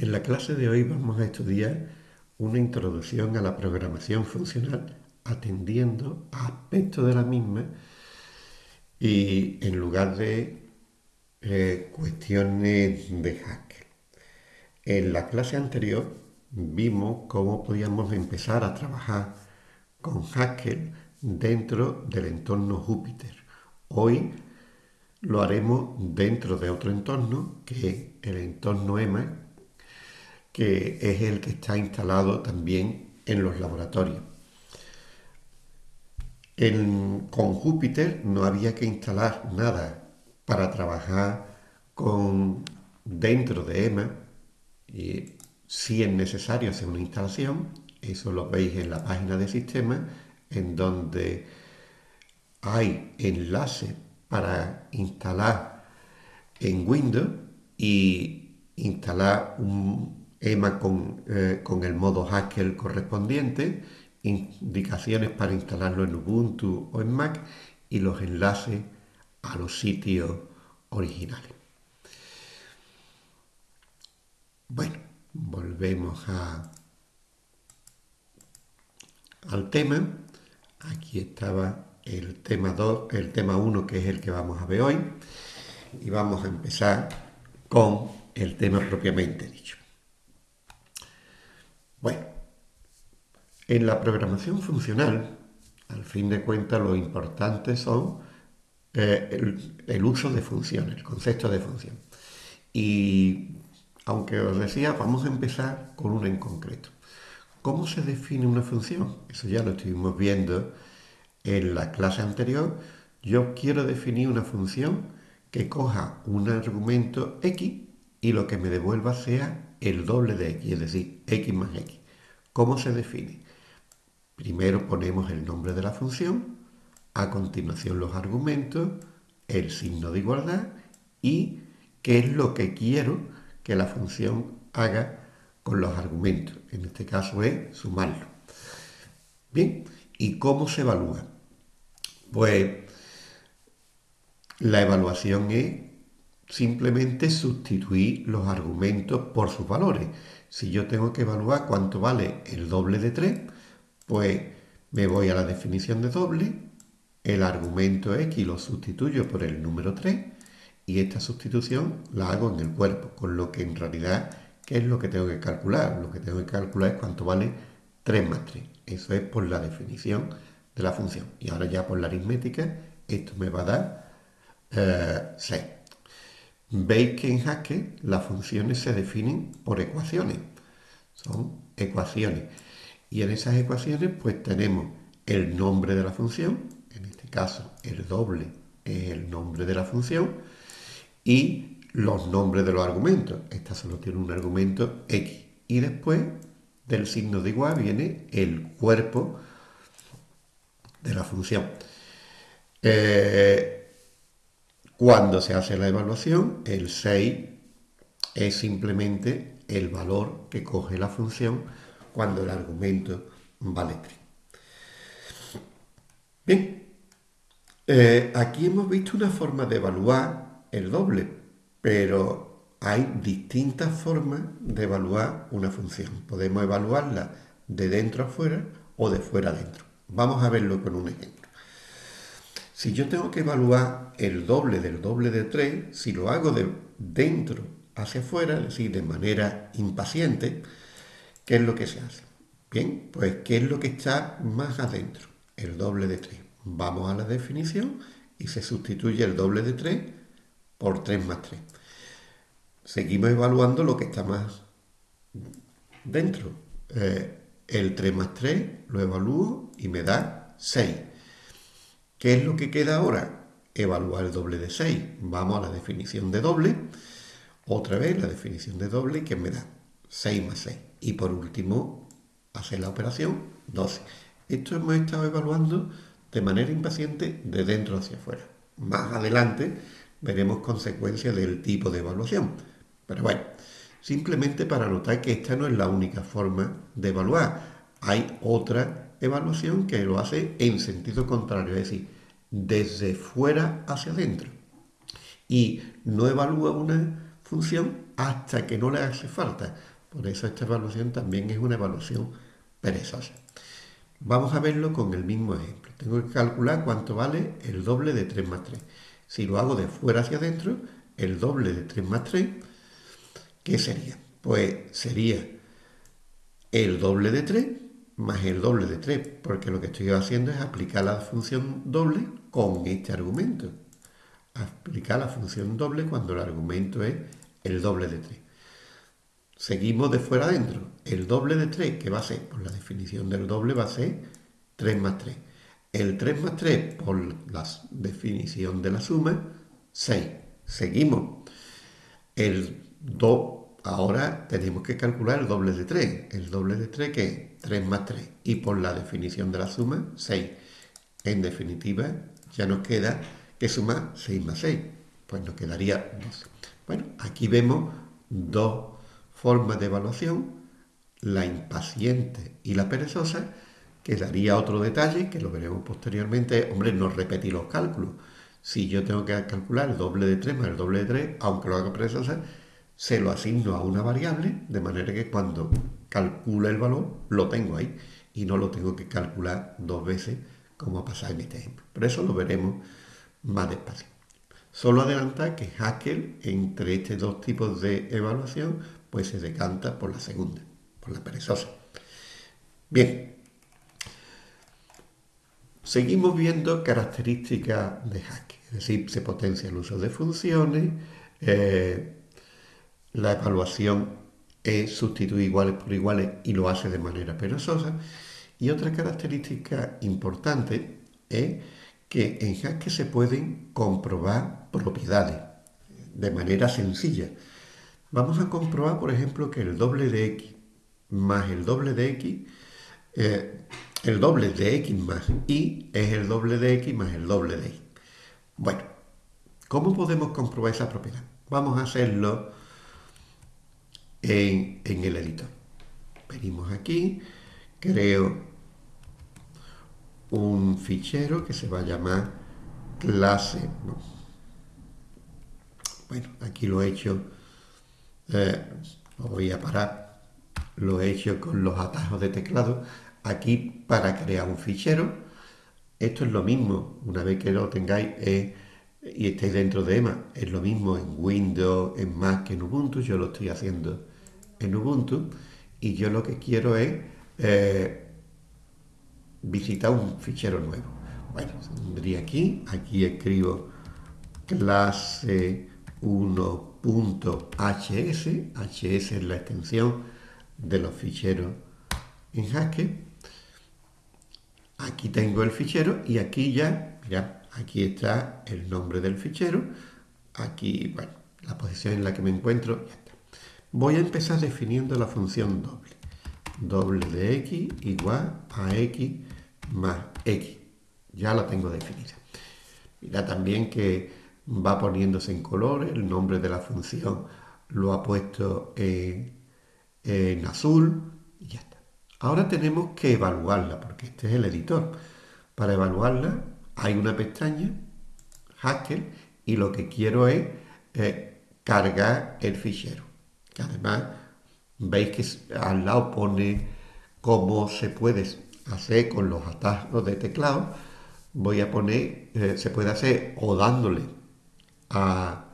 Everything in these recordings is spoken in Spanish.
En la clase de hoy vamos a estudiar una introducción a la programación funcional atendiendo a aspectos de la misma y en lugar de eh, cuestiones de Haskell. En la clase anterior vimos cómo podíamos empezar a trabajar con Haskell dentro del entorno Júpiter. Hoy lo haremos dentro de otro entorno, que es el entorno EMA, que es el que está instalado también en los laboratorios. con Júpiter no había que instalar nada para trabajar con, dentro de EMA, y si es necesario hacer una instalación, eso lo veis en la página de sistema, en donde hay enlaces para instalar en Windows y instalar un EMA con, eh, con el modo Haskell correspondiente, indicaciones para instalarlo en Ubuntu o en Mac y los enlaces a los sitios originales. Bueno, volvemos al tema. Aquí estaba el tema 2, el tema 1 que es el que vamos a ver hoy y vamos a empezar con el tema propiamente dicho. Bueno, en la programación funcional, al fin de cuentas, lo importante son eh, el, el, uso de funciones, el concepto de función. Y aunque os decía, vamos a empezar con una en concreto. ¿Cómo se define una función? Eso ya lo estuvimos viendo en la clase anterior, yo quiero definir una función que coja un argumento x y lo que me devuelva sea el doble de x, es decir, x más x. ¿Cómo se define? Primero ponemos el nombre de la función, a continuación los argumentos, el signo de igualdad y qué es lo que quiero que la función haga con los argumentos. En este caso es sumarlo. Bien, ¿y cómo se evalúa? Pues la evaluación es simplemente sustituir los argumentos por sus valores. Si yo tengo que evaluar cuánto vale el doble de 3, pues me voy a la definición de doble, el argumento x lo sustituyo por el número 3 y esta sustitución la hago en el cuerpo, con lo que en realidad, ¿qué es lo que tengo que calcular? Lo que tengo que calcular es cuánto vale 3 más 3. Eso es por la definición de la función. Y ahora ya por la aritmética, esto me va a dar 6. Veis que en Haskell las funciones se definen por ecuaciones. Son ecuaciones. Y en esas ecuaciones pues tenemos el nombre de la función, en este caso el doble es el nombre de la función, y los nombres de los argumentos. Esta solo tiene un argumento x. Y después del signo de igual viene el cuerpo de la función. Eh, cuando se hace la evaluación, el 6 es simplemente el valor que coge la función cuando el argumento vale 3. Bien, eh, aquí hemos visto una forma de evaluar el doble, pero hay distintas formas de evaluar una función. Podemos evaluarla de dentro a fuera o de fuera a dentro. Vamos a verlo con un ejemplo. Si yo tengo que evaluar el doble del doble de 3, si lo hago de dentro hacia afuera, es decir, de manera impaciente, ¿qué es lo que se hace? Bien, pues ¿qué es lo que está más adentro? El doble de 3. Vamos a la definición y se sustituye el doble de 3 por 3 más 3. Seguimos evaluando lo que está más dentro. Eh, el 3 más 3 lo evalúo y me da 6. ¿Qué es lo que queda ahora? Evaluar el doble de 6. Vamos a la definición de doble. Otra vez la definición de doble que me da 6 más 6. Y por último, hacer la operación 12. Esto hemos estado evaluando de manera impaciente de dentro hacia afuera. Más adelante veremos consecuencias del tipo de evaluación. Pero bueno, simplemente para notar que esta no es la única forma de evaluar. Hay otra evaluación que lo hace en sentido contrario, es decir, desde fuera hacia adentro. Y no evalúa una función hasta que no le hace falta. Por eso esta evaluación también es una evaluación perezosa. Vamos a verlo con el mismo ejemplo. Tengo que calcular cuánto vale el doble de 3 más 3. Si lo hago de fuera hacia adentro, el doble de 3 más 3, ¿qué sería? Pues sería el doble de 3 más el doble de 3, porque lo que estoy haciendo es aplicar la función doble con este argumento. Aplicar la función doble cuando el argumento es el doble de 3. Seguimos de fuera adentro. El doble de 3, ¿qué va a ser? Por la definición del doble va a ser 3 más 3. El 3 más 3 por la definición de la suma, 6. Seguimos. El 2, ahora tenemos que calcular el doble de 3. El doble de 3 que es 3 más 3. Y por la definición de la suma, 6. En definitiva, ya nos queda que sumar 6 más 6. Pues nos quedaría 12. Bueno, aquí vemos dos formas de evaluación, la impaciente y la perezosa, que daría otro detalle, que lo veremos posteriormente, hombre, no repetir los cálculos. Si yo tengo que calcular el doble de 3 más el doble de 3, aunque lo haga preciosa, se lo asigno a una variable, de manera que cuando calcule el valor, lo tengo ahí y no lo tengo que calcular dos veces, como ha pasado en este ejemplo. Pero eso lo veremos más despacio. Solo adelantar que Haskell, entre estos dos tipos de evaluación, pues se decanta por la segunda, por la perezosa. Bien, Seguimos viendo características de Haskell, es decir, se potencia el uso de funciones, eh, la evaluación es sustituir iguales por iguales y lo hace de manera perezosa. Y otra característica importante es que en Haskell se pueden comprobar propiedades de manera sencilla. Vamos a comprobar, por ejemplo, que el doble de x más el doble de x eh, el doble de x más y es el doble de x más el doble de y. Bueno, ¿cómo podemos comprobar esa propiedad? Vamos a hacerlo en, el editor. Venimos aquí, creo un fichero que se va a llamar clase. Bueno, aquí lo he hecho, eh, voy a parar, lo he hecho con los atajos de teclado aquí para crear un fichero. Esto es lo mismo, una vez que lo tengáis y estéis dentro de EMA, es lo mismo en Windows, en Mac en Ubuntu. Yo lo estoy haciendo en Ubuntu y yo lo que quiero es eh, visitar un fichero nuevo. Bueno, vendría aquí, aquí escribo clase 1.hs, hs es la extensión de los ficheros en Haskell Aquí tengo el fichero y aquí ya, mira, aquí está el nombre del fichero. Aquí, la posición en la que me encuentro. Voy a empezar definiendo la función doble. Doble de x igual a x más x. Ya la tengo definida. Mira también que va poniéndose en color, el nombre de la función lo ha puesto en, en azul y ya está. Ahora tenemos que evaluarla, porque este es el editor. Para evaluarla hay una pestaña, Haskell, y lo que quiero es eh, cargar el fichero. Además veis que al lado pone cómo se puede hacer con los atajos de teclado. Voy a poner, eh, se puede hacer o dándole a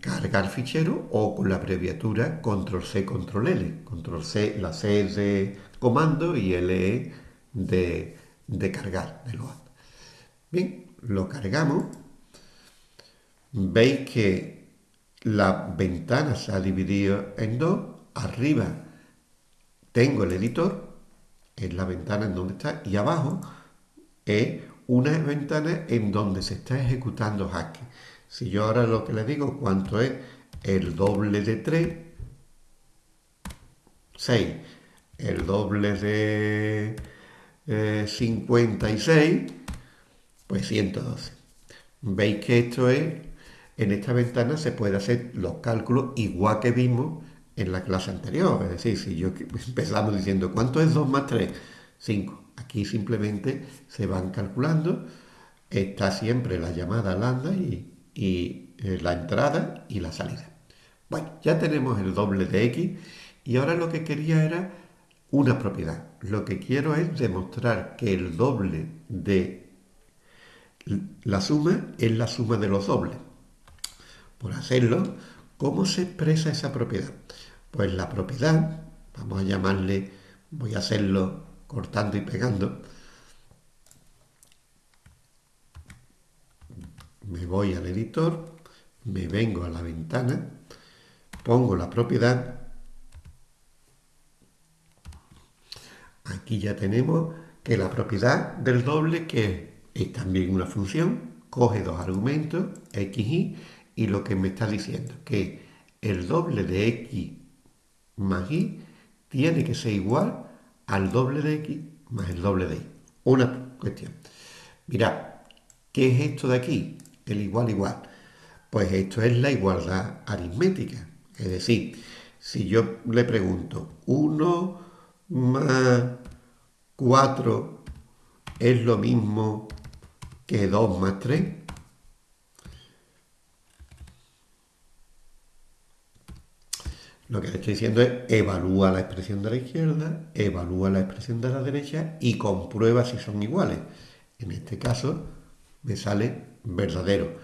cargar fichero o con la abreviatura control C, control L. Control C, la C es de comando y L de, de cargar, de. Bien, lo cargamos. Veis que la ventana se ha dividido en dos. Arriba tengo el editor, es la ventana en donde está, y abajo es una ventana en donde se está ejecutando Haskell. Si yo ahora lo que le digo, ¿cuánto es? El doble de 3, 6. El doble de 56, eh, pues 112. Veis que esto es, en esta ventana se puede hacer los cálculos igual que vimos en la clase anterior. Es decir, si yo empezamos diciendo, ¿cuánto es 2 más 3? 5. Aquí simplemente se van calculando. Está siempre la llamada lambda y eh, la entrada y la salida. Bueno, ya tenemos el doble de x y ahora lo que quería era una propiedad. Lo que quiero es demostrar que el doble de la suma es la suma de los dobles. Por hacerlo, ¿cómo se expresa esa propiedad? Pues la propiedad, vamos a llamarle, voy a hacerlo cortando y pegando, me voy al editor, me vengo a la ventana, pongo la propiedad, aquí ya tenemos que la propiedad del doble, que es también una función, coge dos argumentos, x, y, y lo que me está diciendo, que el doble de x más y tiene que ser igual al doble de x más el doble de y. Una cuestión. Mirad, ¿qué es esto de aquí? El igual igual. Pues esto es la igualdad aritmética. Es decir, si yo le pregunto 1 más 4 es lo mismo que 2 más 3, Lo que le estoy diciendo es evalúa la expresión de la izquierda, evalúa la expresión de la derecha y comprueba si son iguales. En este caso me sale verdadero.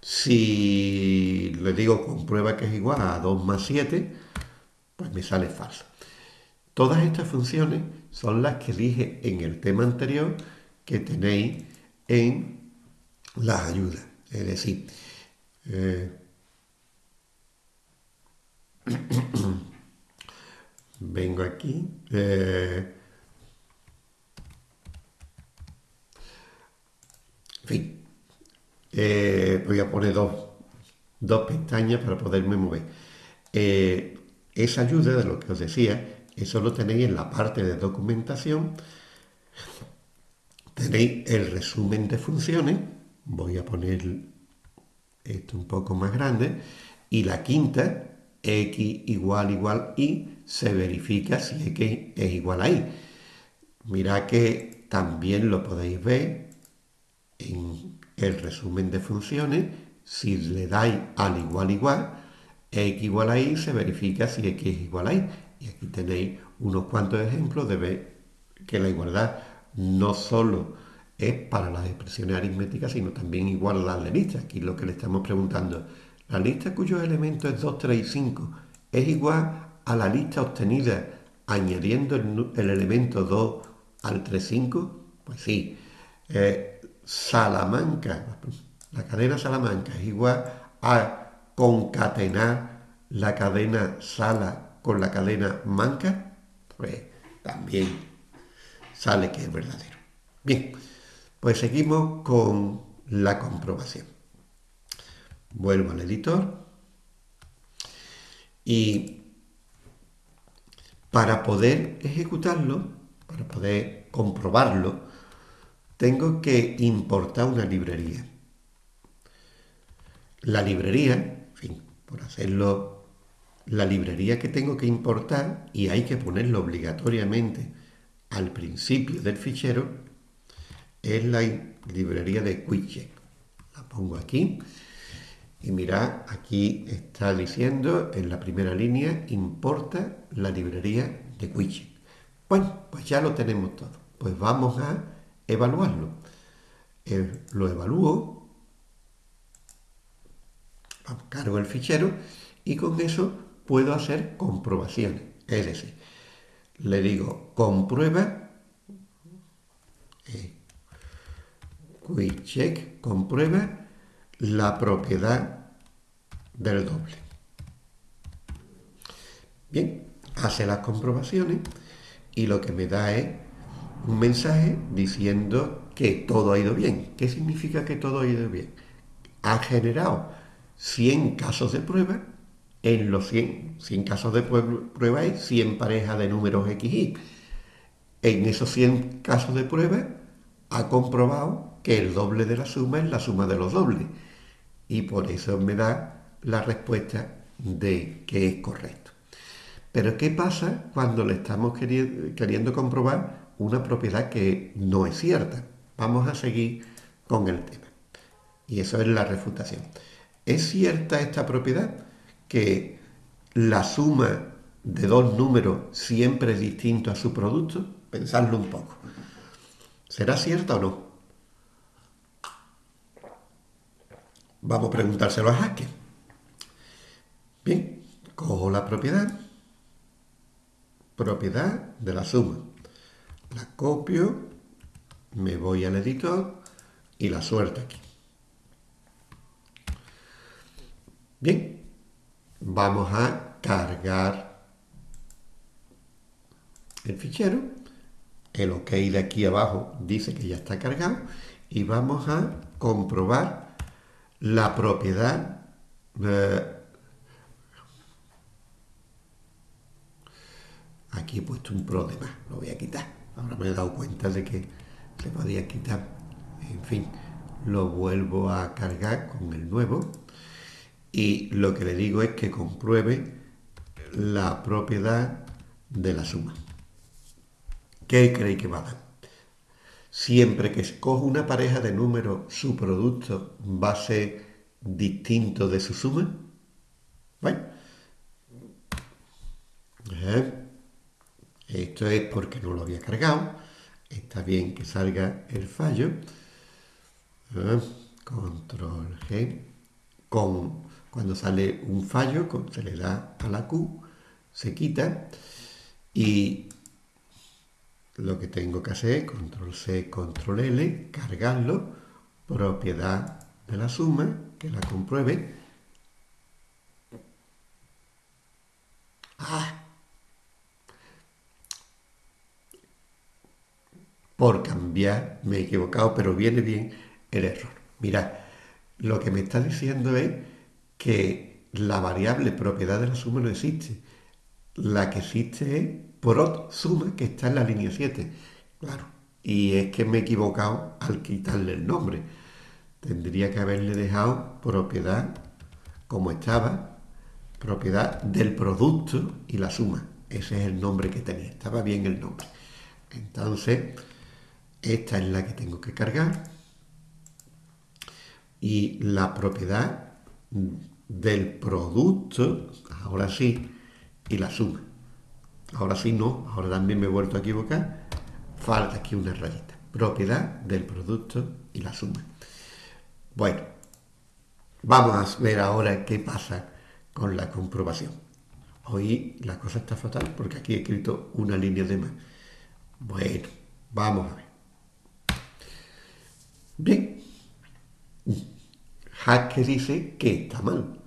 Si le digo comprueba que es igual a 2 más 7, pues me sale falso. Todas estas funciones son las que dije en el tema anterior que tenéis en las ayudas. Es decir, eh, vengo aquí. Eh, en fin, eh, voy a poner dos, pestañas para poderme mover. Eh, esa ayuda de lo que os decía, eso lo tenéis en la parte de documentación. Tenéis el resumen de funciones. Voy a poner esto un poco más grande. Y la quinta, x igual igual y, se verifica si x es igual a y. Mirad que también lo podéis ver en el resumen de funciones. Si le dais al igual igual, x igual a y, se verifica si x es igual a y. Y aquí tenéis unos cuantos ejemplos de ver que la igualdad no solo es para las expresiones aritméticas, sino también igual a las de lista. Aquí lo que le estamos preguntando la lista cuyos elementos es 2, 3 y 5 es igual a la lista obtenida añadiendo el, elemento 2 al 3, 5. Pues sí. Eh, Salamanca, la cadena Salamanca es igual a concatenar la cadena Sala con la cadena Manca. Pues también sale que es verdadero. Bien, pues seguimos con la comprobación. Vuelvo al editor y para poder ejecutarlo, para poder comprobarlo, tengo que importar una librería. La librería, en fin, por hacerlo, la librería que tengo que importar, y hay que ponerlo obligatoriamente al principio del fichero, es la librería de QuickCheck. La pongo aquí y mirad, aquí está diciendo en la primera línea, importa la librería de Quiche. Bueno, pues ya lo tenemos todo. Pues vamos a evaluarlo. Eh, lo evalúo, cargo el fichero y con eso puedo hacer comprobaciones. Es decir, le digo comprueba, eh, check, comprueba la propiedad del doble. Bien, hace las comprobaciones y lo que me da es un mensaje diciendo que todo ha ido bien. ¿Qué significa que todo ha ido bien? Ha generado 100 casos de prueba, en los 100, 100 casos de prueba hay 100 parejas de números XY. En esos 100 casos de prueba ha comprobado que el doble de la suma es la suma de los dobles y por eso me da la respuesta de que es correcto. Pero ¿qué pasa cuando le estamos queriendo, comprobar una propiedad que no es cierta? Vamos a seguir con el tema. Y eso es la refutación. ¿Es cierta esta propiedad? Que la suma de dos números siempre es distinto a su producto? Pensadlo un poco. ¿Será cierto o no? Vamos a preguntárselo a Haskell. Bien, cojo la propiedad, propiedad de la suma. La copio, me voy al editor y la suelto aquí. Bien, vamos a cargar el fichero. El OK de aquí abajo dice que ya está cargado y vamos a comprobar la propiedad aquí he puesto un pro de más, lo voy a quitar. Ahora me he dado cuenta de que se podía quitar. En fin, lo vuelvo a cargar con el nuevo y lo que le digo es que compruebe la propiedad de la suma. ¿Qué creéis que va a dar? Siempre que escojo una pareja de números, su producto va a ser distinto de su suma. Bueno, esto es porque no lo había cargado. Está bien que salga el fallo. Control G. Cuando sale un fallo, se le da a la Q, se quita y lo que tengo que hacer, control C, control L, cargarlo, propiedad de la suma, que la compruebe. Ah. Por cambiar, me he equivocado, pero viene bien el error. Mirad, lo que me está diciendo es que la variable propiedad de la suma no existe. La que existe es prod suma, que está en la línea 7. Claro, y es que me he equivocado al quitarle el nombre. Tendría que haberle dejado propiedad como estaba, propiedad del producto y la suma. Ese es el nombre que tenía, estaba bien el nombre. Entonces, esta es la que tengo que cargar. Y la propiedad del producto, ahora sí, y la suma. Ahora sí no, ahora también me he vuelto a equivocar. Falta aquí una rayita. Propiedad del producto y la suma. Bueno, vamos a ver ahora qué pasa con la comprobación. Hoy la cosa está fatal porque aquí he escrito una línea de más. Bueno, vamos a ver. Bien. Hack dice que está mal.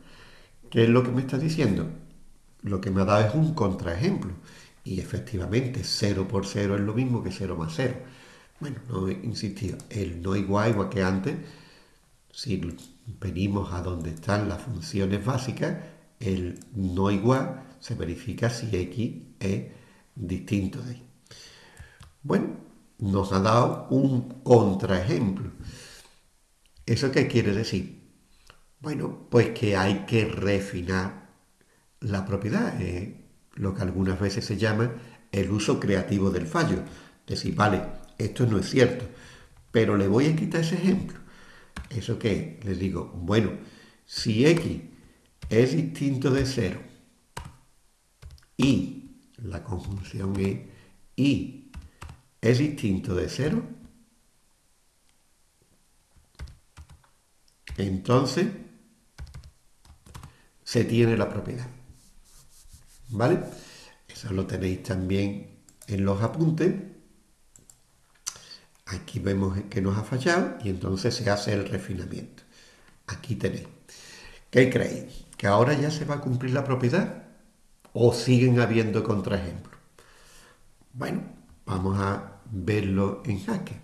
¿Qué es lo que me está diciendo? Lo que me ha dado es un contraejemplo. Y efectivamente, 0 por 0 es lo mismo que 0 más 0. Bueno, no insistido. El no igual, igual que antes, si venimos a donde están las funciones básicas, el no igual se verifica si x es distinto de y. Bueno, nos ha dado un contraejemplo. ¿Eso qué quiere decir? Bueno, pues que hay que refinar la propiedad, eh, lo que algunas veces se llama el uso creativo del fallo. Decir, vale, esto no es cierto, pero le voy a quitar ese ejemplo. ¿Eso qué? Les digo, bueno, si x es distinto de 0 y la conjunción es y es distinto de 0, entonces se tiene la propiedad. ¿Vale? Eso lo tenéis también en los apuntes. Aquí vemos que nos ha fallado y entonces se hace el refinamiento. Aquí tenéis. ¿Qué creéis? ¿Que ahora ya se va a cumplir la propiedad? ¿O siguen habiendo contraejemplos? Bueno, vamos a verlo en Hacker.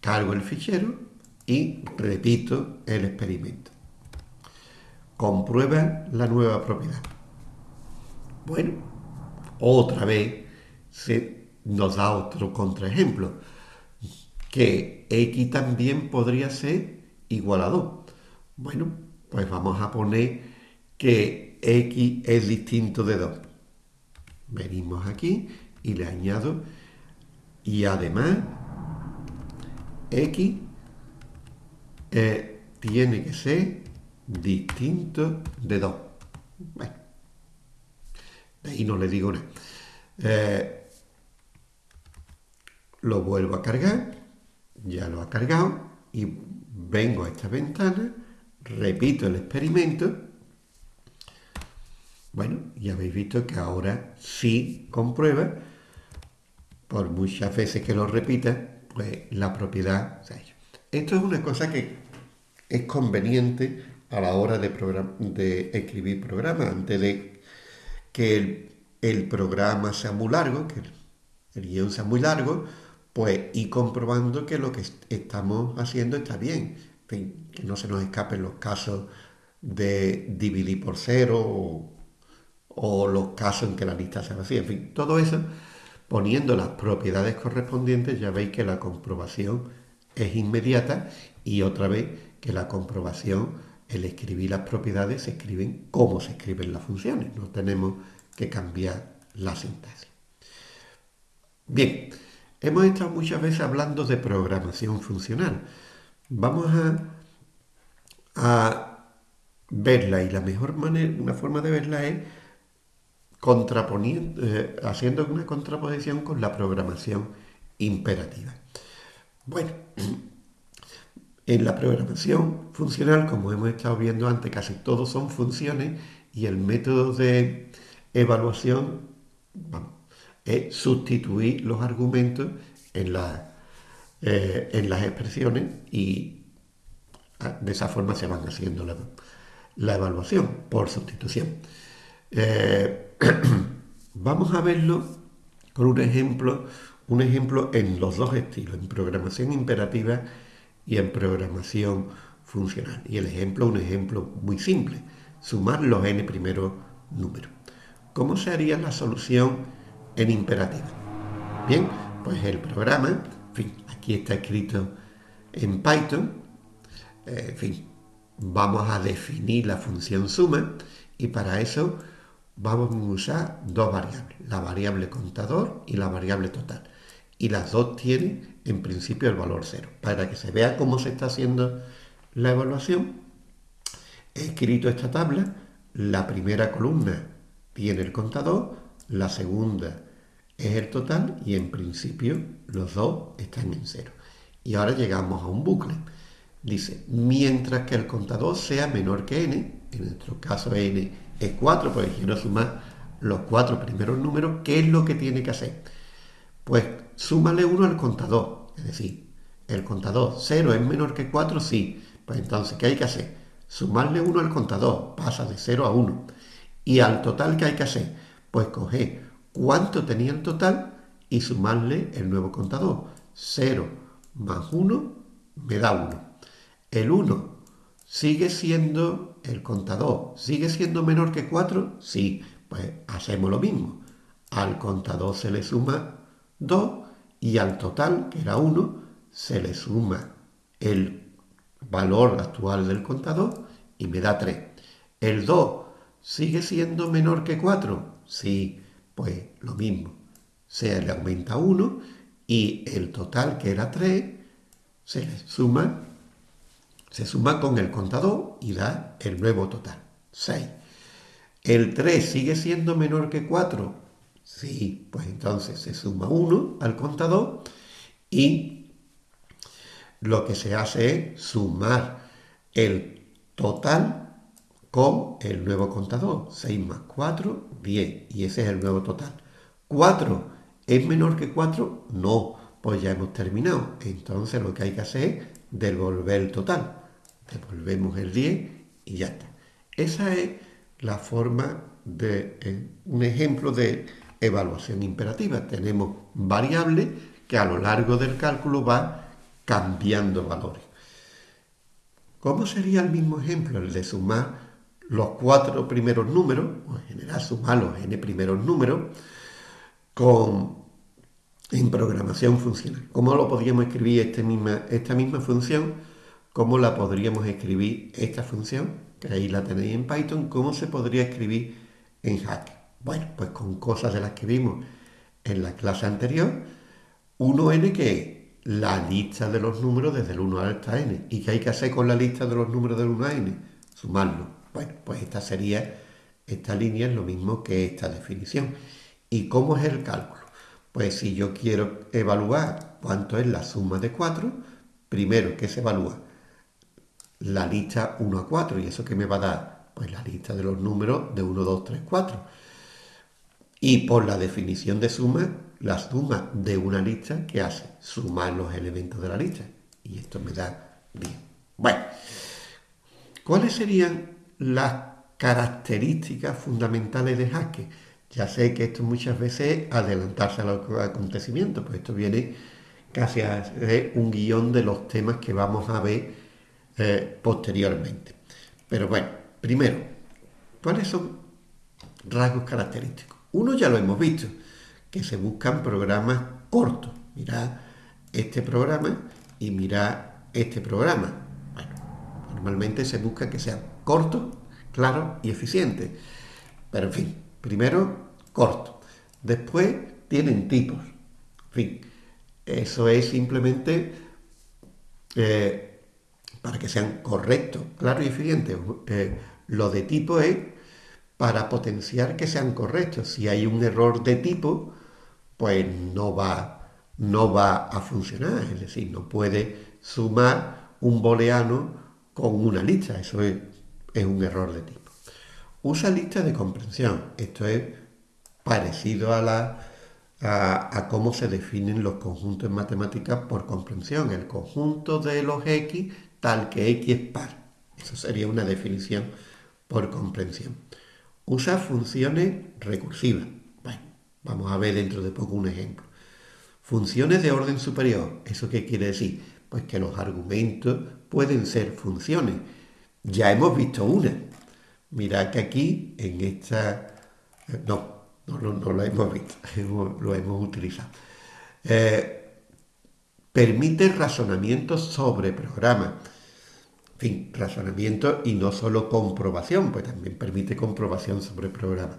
Cargo el fichero y repito el experimento comprueba la nueva propiedad. Bueno, otra vez se nos da otro contraejemplo, que x también podría ser igual a 2. Bueno, pues vamos a poner que x es distinto de 2. Venimos aquí y le añado y además x eh, tiene que ser distinto de 2. Bueno, ahí no le digo nada. Eh, lo vuelvo a cargar, ya lo ha cargado y vengo a esta ventana, repito el experimento. Bueno, ya habéis visto que ahora sí comprueba, por muchas veces que lo repita, pues la propiedad Esto es una cosa que es conveniente a la hora de, escribir programas, antes de que el, programa sea muy largo, que el guion sea muy largo, pues ir comprobando que lo que estamos haciendo está bien, que no se nos escapen los casos de dividir por cero o, los casos en que la lista se vacía, en fin, todo eso poniendo las propiedades correspondientes ya veis que la comprobación es inmediata y otra vez que la comprobación, el escribir las propiedades se escriben como se escriben las funciones, no tenemos que cambiar la sintaxis. Bien, Hemos estado muchas veces hablando de programación funcional. Vamos a, verla y la mejor manera, una forma de verla es contraponiendo, eh, haciendo una contraposición con la programación imperativa. Bueno, en la programación funcional, como hemos estado viendo antes, casi todos son funciones y el método de evaluación, es sustituir los argumentos en, eh, las expresiones y ah, de esa forma se van haciendo la, evaluación por sustitución. Eh, vamos a verlo con un ejemplo, un ejemplo en los dos estilos, en programación imperativa y en programación funcional. Y el ejemplo, un ejemplo muy simple, sumar los n primeros números. ¿Cómo se haría la solución en imperativa. Bien, pues el programa, fin, aquí está escrito en Python, eh, en fin, vamos a definir la función suma y para eso vamos a usar dos variables, la variable contador y la variable total. Y las dos tienen en principio el valor cero. Para que se vea cómo se está haciendo la evaluación, he escrito esta tabla, la primera columna tiene el contador, la segunda es el total y en principio los dos están en cero. Y ahora llegamos a un bucle. Dice, mientras que el contador sea menor que n, en nuestro caso n es 4, porque quiero sumar los cuatro primeros números, ¿qué es lo que tiene que hacer? Pues súmale 1 al contador, es decir, el contador 0 es menor que 4, sí. Pues entonces, ¿qué hay que hacer? Sumarle 1 al contador, pasa de 0 a 1. Y al total, ¿qué hay que hacer? Pues coger cuánto tenía el total y sumarle el nuevo contador. 0 más 1 me da 1. El 1 sigue siendo el contador, sigue siendo menor que 4, sí, pues hacemos lo mismo. Al contador se le suma 2 y al total, que era 1, se le suma el valor actual del contador y me da 3. El 2 sigue siendo menor que 4, sí, pues lo mismo, se le aumenta 1 y el total que era 3 se le suma, se suma con el contador y da el nuevo total, 6. ¿El 3 sigue siendo menor que 4? Sí, pues entonces se suma 1 al contador y lo que se hace es sumar el total con el nuevo contador. 6 más 4, 10. Y ese es el nuevo total. 4 es menor que 4, no. Pues ya hemos terminado. Entonces lo que hay que hacer es devolver el total. Devolvemos el 10 y ya está. Esa es la forma de eh, un ejemplo de evaluación imperativa. Tenemos variables que a lo largo del cálculo va cambiando valores. ¿Cómo sería el mismo ejemplo, el de sumar los cuatro primeros números, o en general sumar los n primeros números, con, en programación funcional. ¿Cómo lo podríamos escribir este misma, esta misma función? ¿Cómo la podríamos escribir esta función? Que ahí la tenéis en Python. ¿Cómo se podría escribir en Hack? Bueno, pues con cosas de las que vimos en la clase anterior. 1n que es la lista de los números desde el 1 hasta n. ¿Y qué hay que hacer con la lista de los números del 1 a n? Sumarlo. Bueno, pues esta sería esta línea es lo mismo que esta definición. ¿Y cómo es el cálculo? Pues si yo quiero evaluar cuánto es la suma de 4, primero, ¿qué se evalúa? La lista 1 a 4. ¿Y eso qué me va a dar? Pues la lista de los números de 1, 2, 3, 4. Y por la definición de suma, la suma de una lista, ¿qué hace? Sumar los elementos de la lista. Y esto me da 10. Bueno, ¿cuáles serían las características fundamentales de Haskell? Ya sé que esto muchas veces es adelantarse a los acontecimientos, pues esto viene casi a ser un guion de los temas que vamos a ver eh, posteriormente. Pero bueno, primero, ¿cuáles son rasgos característicos? Uno ya lo hemos visto, que se buscan programas cortos. Mirad este programa y mirad este programa. Bueno, normalmente se busca que sean cortos, claros y eficientes. Pero en fin, primero corto. Después tienen tipos. En fin, eso es simplemente eh, para que sean correctos, claros y eficientes. Eh, lo de tipo es para potenciar que sean correctos. Si hay un error de tipo, pues no va, no va a funcionar. Es decir, no puede sumar un booleano con una lista. Eso es, un error de tipo. Usa lista de comprensión. Esto es parecido a, la, a, cómo se definen los conjuntos en matemáticas por comprensión. El conjunto de los x tal que x es par. Eso sería una definición por comprensión. Usa funciones recursivas. Bueno, vamos a ver dentro de poco un ejemplo. Funciones de orden superior. ¿Eso qué quiere decir? Pues que los argumentos pueden ser funciones. Ya hemos visto una. Mirad que aquí, en esta... No, no, no, lo hemos visto, lo hemos utilizado. Eh, permite razonamiento sobre programas fin, razonamiento y no solo comprobación, pues también permite comprobación sobre el programa.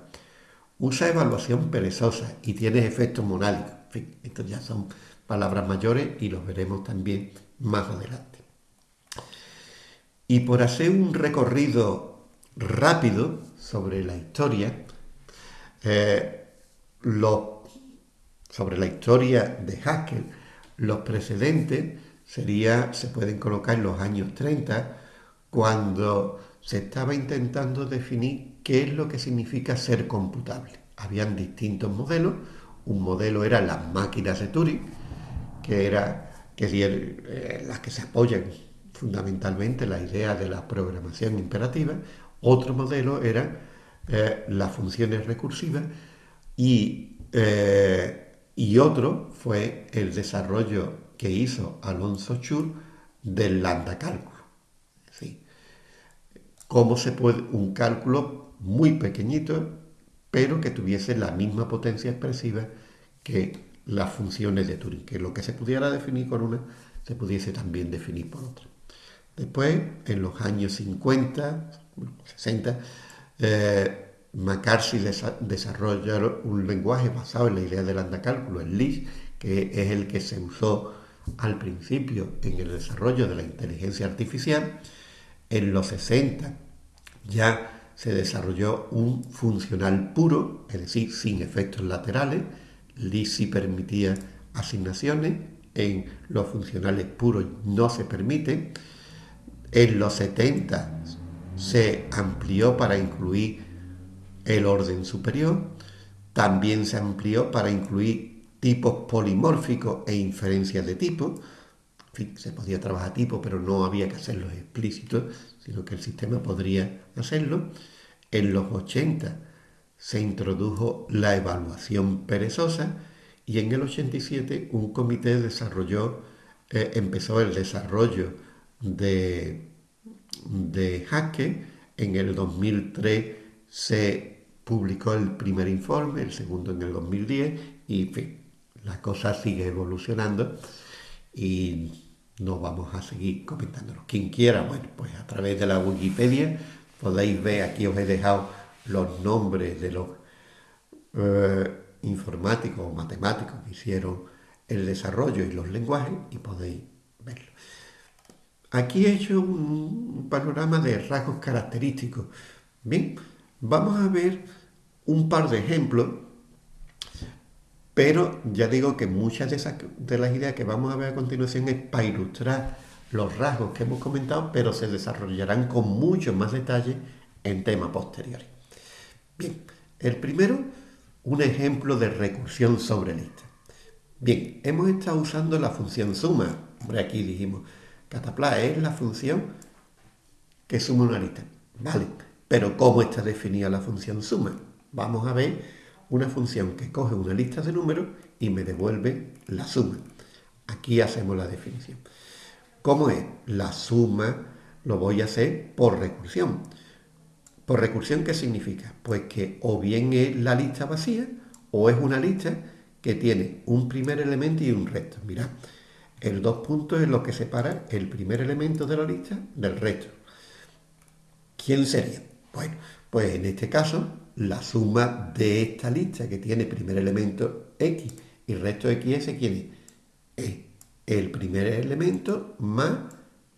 Usa evaluación perezosa y tiene efectos monádicos. En fin, estos ya son palabras mayores y los veremos también más adelante. Y por hacer un recorrido rápido sobre la historia, eh, sobre la historia de Haskell, los precedentes sería, se pueden colocar en los años 30, cuando se estaba intentando definir qué es lo que significa ser computable. Habían distintos modelos. Un modelo era las máquinas de Turing, que era que eh, las que se apoyan fundamentalmente la idea de la programación imperativa. Otro modelo era eh, las funciones recursivas y, eh, y otro fue el desarrollo que hizo Alonso Chur del lambda cálculo. ¿sí? Cómo se puede, un cálculo muy pequeñito, pero que tuviese la misma potencia expresiva que las funciones de Turing, que lo que se pudiera definir con una se pudiese también definir por otra. Después, en los años 50, 60, eh, McCarthy desarrolló un lenguaje basado en la idea del andacálculo, el Lisp, que es el que se usó al principio en el desarrollo de la inteligencia artificial, en los 60 ya se desarrolló un funcional puro, es decir, sin efectos laterales. LISI permitía asignaciones, en los funcionales puros no se permite. En los 70 se amplió para incluir el orden superior, también se amplió para incluir tipos polimórficos e inferencias de tipo. En fin, se podía trabajar tipo, pero no había que hacerlo explícito, sino que el sistema podría hacerlo. En los 80 se introdujo la evaluación perezosa y en el 87 un comité desarrolló, eh, empezó el desarrollo de, de Haskell. En el 2003 se publicó el primer informe, el segundo en el 2010 y en fin, la cosa sigue evolucionando y no vamos a seguir comentándolo. Quien quiera, bueno, pues a través de la Wikipedia podéis ver, aquí os he dejado los nombres de los eh, informáticos o matemáticos que hicieron el desarrollo y los lenguajes y podéis verlo. Aquí he hecho un panorama de rasgos característicos. Bien, Vamos a ver un par de ejemplos, pero ya digo que muchas de, esas, de las ideas que vamos a ver a continuación es para ilustrar los rasgos que hemos comentado, pero se desarrollarán con mucho más detalle en temas posteriores. Bien, el primero, un ejemplo de recursión sobre lista. Bien, hemos estado usando la función suma. Hombre, aquí dijimos, catapla es la función que suma una lista. Vale, pero ¿cómo está definida la función suma? Vamos a ver una función que coge una lista de números y me devuelve la suma. Aquí hacemos la definición. ¿Cómo es? La suma lo voy a hacer por recursión. ¿Por recursión qué significa? Pues que o bien es la lista vacía o es una lista que tiene un primer elemento y un resto. Mirad, el dos puntos es lo que separa el primer elemento de la lista del resto. ¿Quién sería? Bueno, pues en este caso, la suma de esta lista que tiene primer elemento X y resto XS, ¿quién es? Es el primer elemento más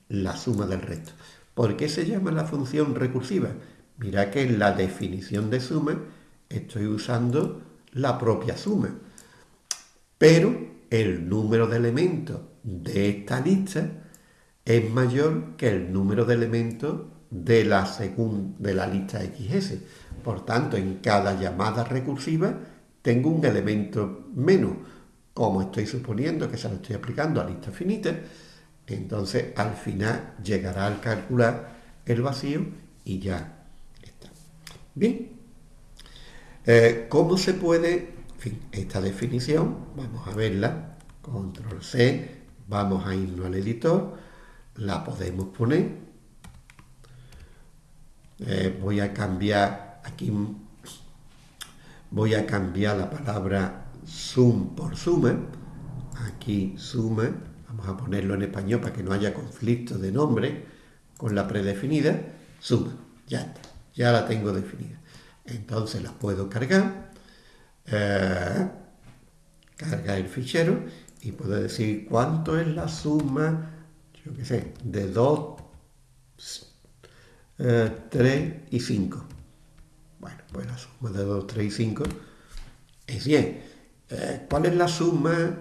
la suma del resto. ¿Por qué se llama la función recursiva? Mira que en la definición de suma estoy usando la propia suma. Pero el número de elementos de esta lista es mayor que el número de elementos de la, de la lista XS. Por tanto, en cada llamada recursiva tengo un elemento menos. Como estoy suponiendo que se lo estoy aplicando a lista finita, entonces al final llegará al calcular el vacío y ya está. Bien, eh, ¿cómo se puede, esta definición, vamos a verla, control C, vamos a irnos al editor, la podemos poner eh, voy a cambiar aquí, voy a cambiar la palabra sum por suma, aquí suma, vamos a ponerlo en español para que no haya conflicto de nombre con la predefinida, suma, ya está, ya la tengo definida. Entonces la puedo cargar, eh, cargar el fichero y puedo decir cuánto es la suma, yo qué sé, de dos 3 eh, y 5. Bueno, pues la suma de 2, 3 y 5 es 10. Eh, ¿Cuál es la suma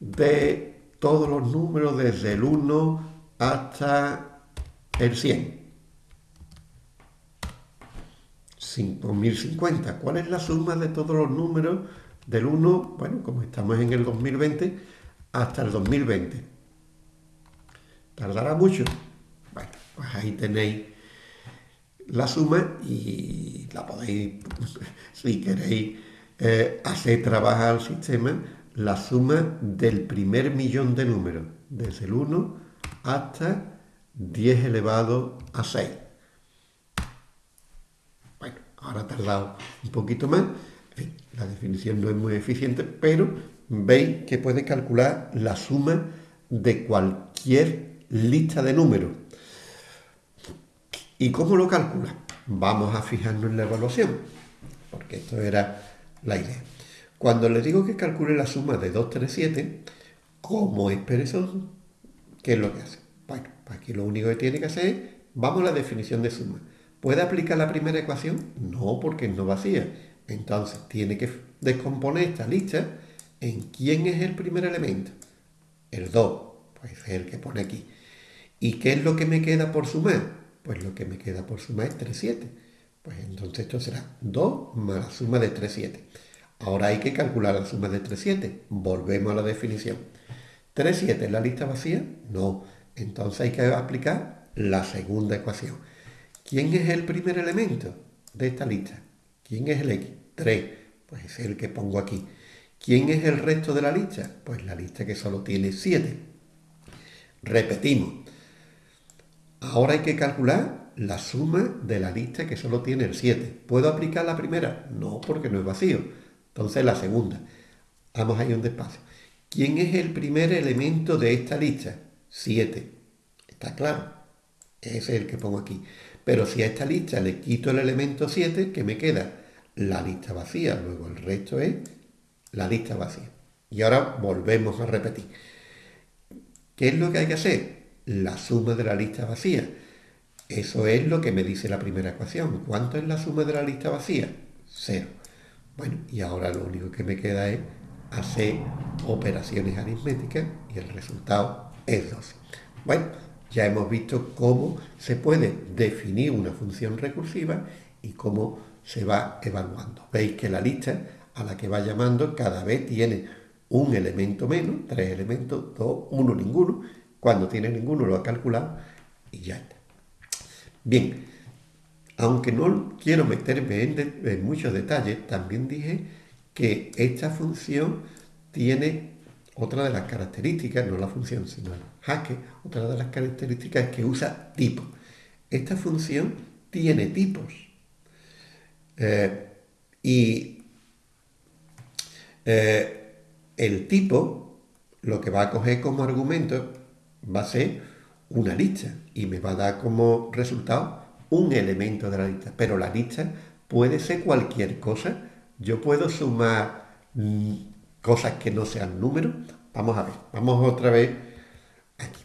de todos los números desde el 1 hasta el 100? 5050. ¿Cuál es la suma de todos los números del 1, bueno, como estamos en el 2020, hasta el 2020? ¿Tardará mucho? Bueno, pues ahí tenéis la suma y la podéis, si queréis eh, hacer trabajar al sistema, la suma del primer millón de números, desde el 1 hasta 10 elevado a 6. Bueno, ahora ha tardado un poquito más. la definición no es muy eficiente, pero veis que puede calcular la suma de cualquier lista de números ¿Y cómo lo calcula? Vamos a fijarnos en la evaluación, porque esto era la idea. Cuando le digo que calcule la suma de 2, 3, 7, como es perezoso, ¿qué es lo que hace? Bueno, pues aquí lo único que tiene que hacer es, vamos a la definición de suma. ¿Puede aplicar la primera ecuación? No, porque es no vacía. Entonces, tiene que descomponer esta lista en quién es el primer elemento. El 2, pues es el que pone aquí. ¿Y qué es lo que me queda por sumar? Pues lo que me queda por suma es 3, 7. Pues entonces esto será 2 más la suma de 3, 7. Ahora hay que calcular la suma de 3, 7. Volvemos a la definición. 3, 7 es la lista vacía? No. Entonces hay que aplicar la segunda ecuación. ¿Quién es el primer elemento de esta lista? ¿Quién es el X? 3. Pues es el que pongo aquí. ¿Quién es el resto de la lista? Pues la lista que solo tiene 7. Repetimos. Ahora hay que calcular la suma de la lista que solo tiene el 7. ¿Puedo aplicar la primera? No, porque no es vacío. Entonces la segunda. Vamos ahí un despacio. ¿Quién es el primer elemento de esta lista? 7. ¿Está claro? Ese es el que pongo aquí. Pero si a esta lista le quito el elemento 7, ¿qué me queda? La lista vacía. Luego el resto es la lista vacía. Y ahora volvemos a repetir. ¿Qué es lo que hay que hacer? La suma de la lista vacía. Eso es lo que me dice la primera ecuación. ¿Cuánto es la suma de la lista vacía? Cero. Bueno, y ahora lo único que me queda es hacer operaciones aritméticas y el resultado es 12. Bueno, ya hemos visto cómo se puede definir una función recursiva y cómo se va evaluando. Veis que la lista a la que va llamando cada vez tiene un elemento menos, tres elementos, dos, uno, ninguno. Cuando tiene ninguno lo ha calculado y ya está. Bien, aunque no quiero meterme en, muchos detalles, también dije que esta función tiene otra de las características, no la función, sino el jaque, otra de las características es que usa tipos. Esta función tiene tipos. Eh, y eh, el tipo, lo que va a coger como argumento, va a ser una lista y me va a dar como resultado un elemento de la lista. Pero la lista puede ser cualquier cosa. Yo puedo sumar mm, cosas que no sean números. Vamos a ver, vamos otra vez aquí.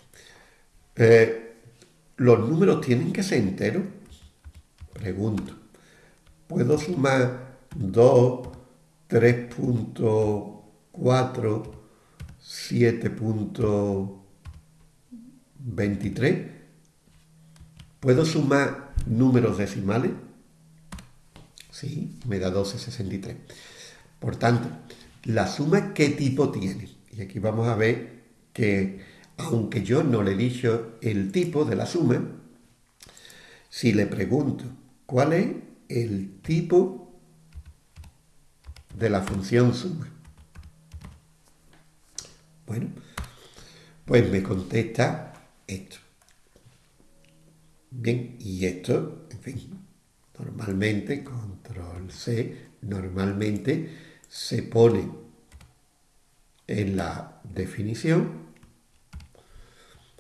Eh, ¿Los números tienen que ser enteros? Pregunto. ¿Puedo sumar 2, 3.4, 7.23? ¿Puedo sumar números decimales? Sí, me da 12,63. Por tanto, la suma qué tipo tiene. Y aquí vamos a ver que, aunque yo no le he dicho el tipo de la suma, si le pregunto cuál es el tipo de la función suma. Bueno, pues me contesta esto. Bien, y esto, en fin, normalmente, control C, normalmente se pone en la definición.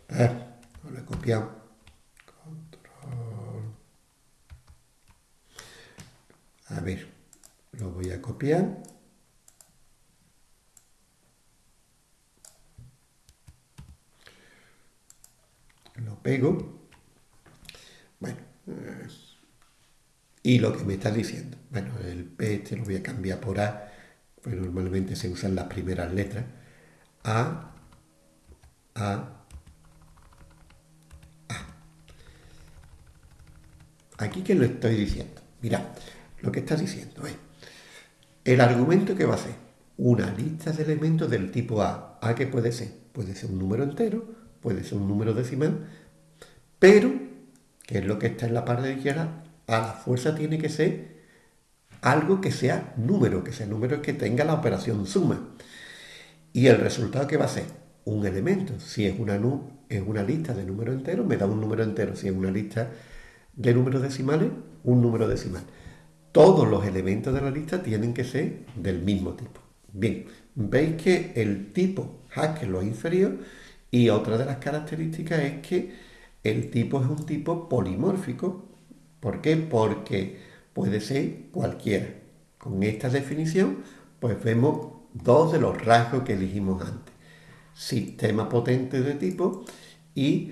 Ver, lo he copiado. Control. A ver, lo voy a copiar. Lo pego. Bueno, y lo que me está diciendo, bueno, el P este lo voy a cambiar por A, pues normalmente se usan las primeras letras. A, A, A. Aquí que lo estoy diciendo. Mira, lo que está diciendo es el argumento que va a ser una lista de elementos del tipo A. ¿A qué puede ser? Puede ser un número entero, puede ser un número decimal, pero que es lo que está en la parte de izquierda, a la fuerza tiene que ser algo que sea número, que sea número que tenga la operación suma. Y el resultado que va a ser un elemento. Si es una, es una lista de números enteros, me da un número entero. Si es una lista de números decimales, un número decimal. Todos los elementos de la lista tienen que ser del mismo tipo. Bien, veis que el tipo Haskell lo inferior y otra de las características es que el tipo es un tipo polimórfico. ¿Por qué? Porque puede ser cualquiera. Con esta definición, pues vemos dos de los rasgos que elegimos antes. Sistema potente de tipo y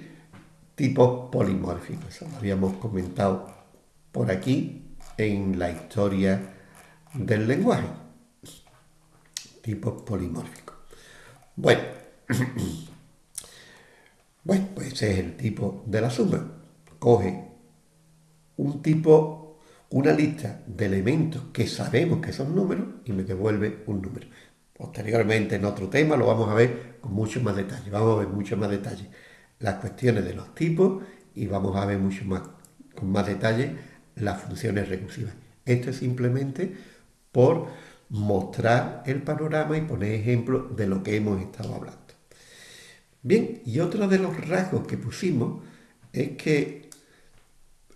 tipos polimórficos. Eso lo habíamos comentado por aquí en la historia del lenguaje. Tipos polimórficos. Bueno, Bueno, pues ese es el tipo de la suma. Coge un tipo, una lista de elementos que sabemos que son números y me devuelve un número. Posteriormente en otro tema lo vamos a ver con mucho más detalle. Vamos a ver mucho más detalle las cuestiones de los tipos y vamos a ver mucho más, con más detalle las funciones recursivas. Esto es simplemente por mostrar el panorama y poner ejemplos de lo que hemos estado hablando. Bien, y otro de los rasgos que pusimos es que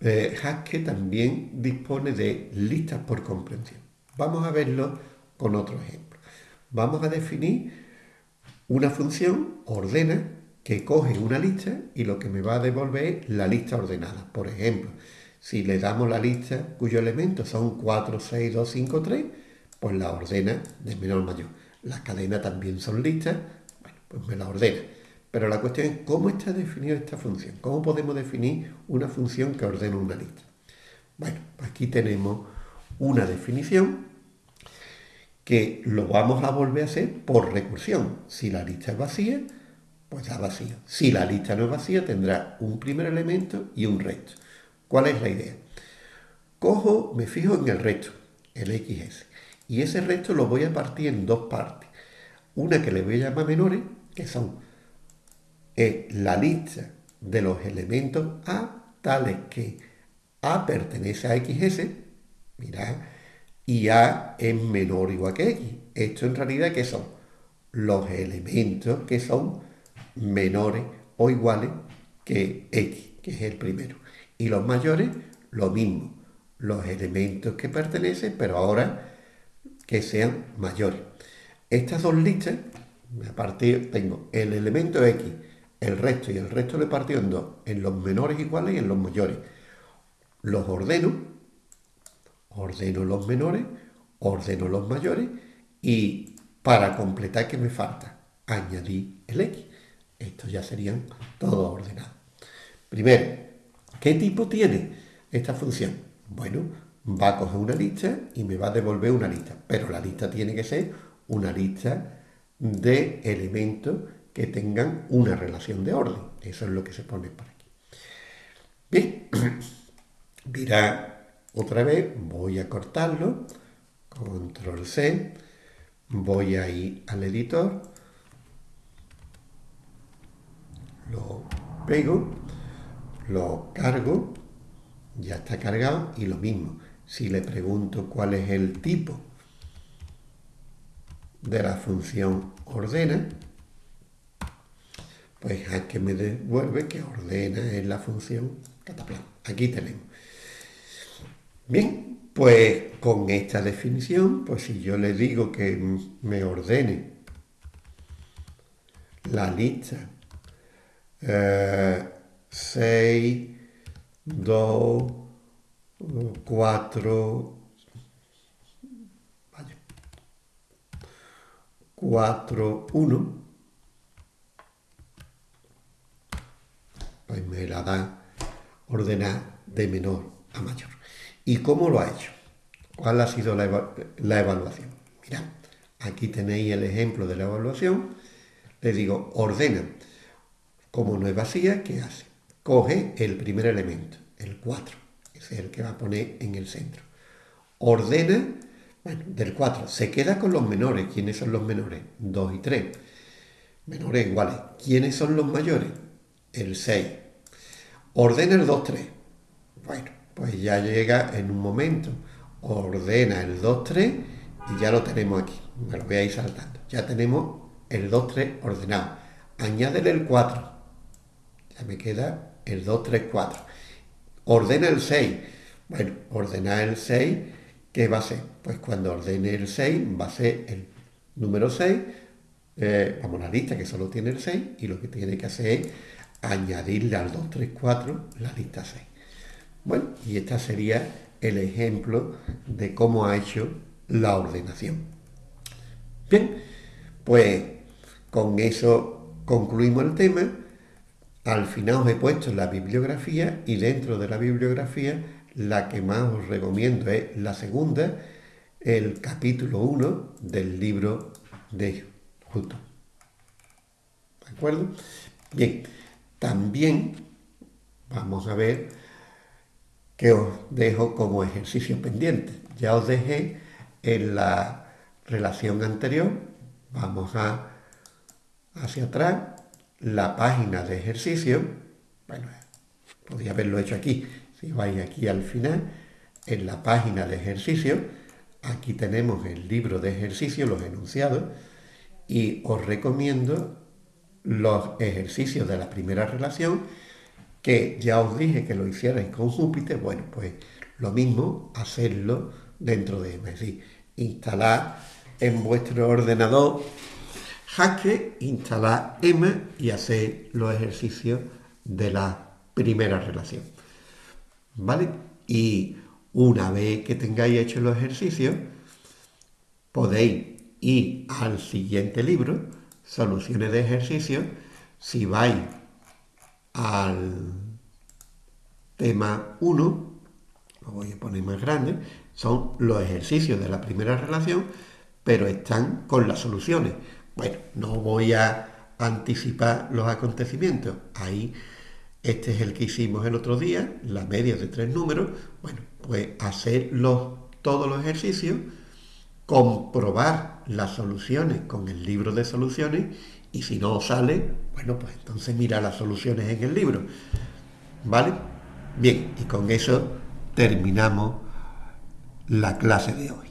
eh, también dispone de listas por comprensión. Vamos a verlo con otro ejemplo. Vamos a definir una función ordena que coge una lista y lo que me va a devolver es la lista ordenada. Por ejemplo, si le damos la lista cuyos elementos son 4, 6, 2, 5, 3, pues la ordena de menor mayor. Las cadenas también son listas, bueno, pues me la ordena. Pero la cuestión es cómo está definida esta función. ¿Cómo podemos definir una función que ordena una lista? Bueno, aquí tenemos una definición que lo vamos a volver a hacer por recursión. Si la lista es vacía, pues da vacío. Si la lista no es vacía, tendrá un primer elemento y un resto. ¿Cuál es la idea? Cojo, me fijo en el resto, el XS, y ese resto lo voy a partir en dos partes. Una que le voy a llamar menores, que son eh, la lista de los elementos A, tales que A pertenece a XS, mirad, y A es menor o igual que X. Esto en realidad, ¿qué son? Los elementos que son menores o iguales que X, que es el primero. Y los mayores, lo mismo, los elementos que pertenecen, pero ahora que sean mayores. Estas dos listas, a partir tengo el elemento X, el resto y el resto le partido en dos, en los menores iguales y en los mayores. Los ordeno ordeno los menores, ordeno los mayores y para completar que me falta, añadir el X. Estos ya serían todos ordenados. Primero, ¿qué tipo tiene esta función? Bueno, va a coger una lista y me va a devolver una lista, pero la lista tiene que ser una lista de elementos que tengan una relación de orden. Eso es lo que se pone por aquí. Bien, dirá otra vez voy a cortarlo, control C, voy a ir al editor, lo pego, lo cargo, ya está cargado y lo mismo. Si le pregunto cuál es el tipo de la función ordena, pues que me devuelve que ordena es la función cataplan. Aquí tenemos. Bien, pues con esta definición, pues si yo le digo que me ordene la lista 6, 2, 4, 4, 1, pues me la da ordenar de menor a mayor. ¿Y cómo lo ha hecho? ¿Cuál ha sido la, evaluación? Mirad, aquí tenéis el ejemplo de la evaluación. Le digo, ordena. Como no es vacía, ¿qué hace? Coge el primer elemento, el 4, ese es el que va a poner en el centro. Ordena, bueno, del 4, se queda con los menores. ¿Quiénes son los menores? 2 y 3. Menores iguales. ¿Quiénes son los mayores? El 6. Ordena el 2, 3. Bueno, pues ya llega en un momento, ordena el 2-3 y ya lo tenemos aquí. Me lo voy a ir saltando. Ya tenemos el 2-3 ordenado. Añádele el 4. Ya me queda el 2-3-4. Ordena el 6. Bueno, ordena el 6, ¿qué va a ser? Pues cuando ordene el 6 va a ser el número 6, eh, vamos a la lista que solo tiene el 6 y lo que tiene que hacer es añadirle al 2, 3, 4 la lista 6. Bueno, y este sería el ejemplo de cómo ha hecho la ordenación. Bien, pues con eso concluimos el tema. Al final os he puesto la bibliografía y dentro de la bibliografía la que más os recomiendo es la segunda, el capítulo 1 del libro de Hutton. ¿De acuerdo? Bien, también vamos a ver que os dejo como ejercicio pendiente. Ya os dejé en la relación anterior, vamos a hacia atrás, la página de ejercicio, bueno, podría haberlo hecho aquí, si vais aquí al final, en la página de ejercicio, aquí tenemos el libro de ejercicio, los enunciados, y os recomiendo los ejercicios de la primera relación que ya os dije que lo hicierais con Júpiter, bueno, pues lo mismo, hacerlo dentro de EMA, es decir, instalar en vuestro ordenador Hacker, instalar EMA y hacer los ejercicios de la primera relación. ¿Vale? Y una vez que tengáis hecho los ejercicios, podéis ir al siguiente libro, Soluciones de ejercicios, si vais al tema 1, lo voy a poner más grande, son los ejercicios de la primera relación, pero están con las soluciones. Bueno, no voy a anticipar los acontecimientos. Ahí, este es el que hicimos el otro día, la media de tres números. Bueno, pues hacer todos los ejercicios, comprobar las soluciones con el libro de soluciones y si no sale, bueno, pues entonces mira las soluciones en el libro. ¿Vale? Bien, y con eso terminamos la clase de hoy.